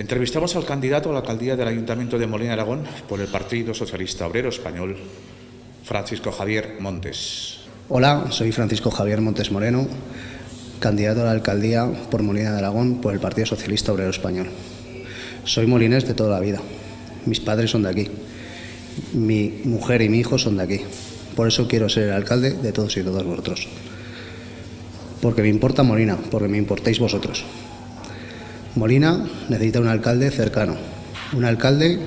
Entrevistamos al candidato a la alcaldía del Ayuntamiento de Molina Aragón por el Partido Socialista Obrero Español, Francisco Javier Montes. Hola, soy Francisco Javier Montes Moreno, candidato a la alcaldía por Molina de Aragón por el Partido Socialista Obrero Español. Soy molinés de toda la vida. Mis padres son de aquí. Mi mujer y mi hijo son de aquí. Por eso quiero ser el alcalde de todos y todas vosotros. Porque me importa Molina, porque me importáis vosotros. Molina necesita un alcalde cercano, un alcalde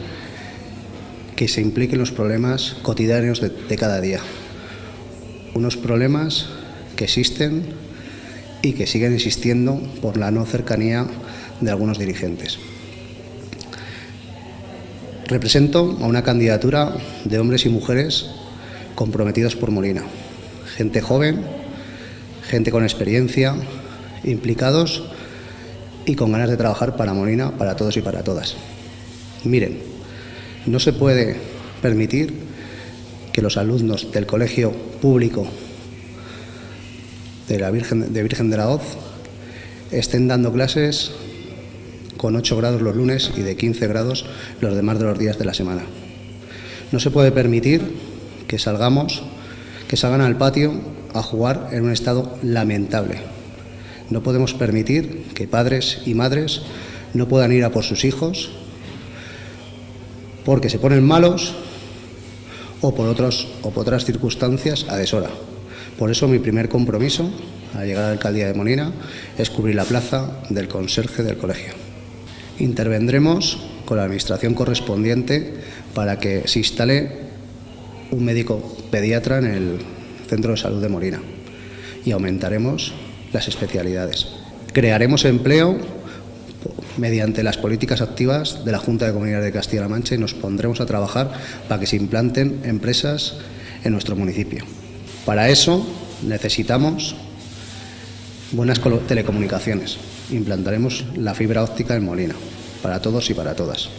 que se implique en los problemas cotidianos de, cada día, unos problemas que existen y que siguen existiendo por la no cercanía de algunos dirigentes. Represento a una candidatura de hombres y mujeres comprometidos por Molina, gente joven, gente con experiencia, implicados y con ganas de trabajar para Molina, para todos y para todas. Miren, no se puede permitir que los alumnos del colegio público de la Virgen de, Virgen de la Hoz estén dando clases con 8 grados los lunes y de 15 grados los demás de los días de la semana. No se puede permitir que salgamos, que salgan al patio a jugar en un estado lamentable, no podemos permitir que padres y madres no puedan ir a por sus hijos porque se ponen malos o por, otros, o por otras circunstancias a deshora. Por eso mi primer compromiso al llegar a la alcaldía de Molina es cubrir la plaza del conserje del colegio. Intervendremos con la administración correspondiente para que se instale un médico pediatra en el centro de salud de Molina y aumentaremos las especialidades. Crearemos empleo mediante las políticas activas de la Junta de Comunidades de Castilla-La Mancha y nos pondremos a trabajar para que se implanten empresas en nuestro municipio. Para eso necesitamos buenas telecomunicaciones. Implantaremos la fibra óptica en Molina, para todos y para todas.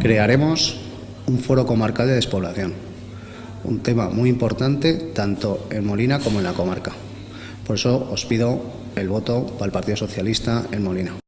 Crearemos un foro comarcal de despoblación, un tema muy importante tanto en Molina como en la comarca. Por eso os pido el voto para el Partido Socialista en Molina.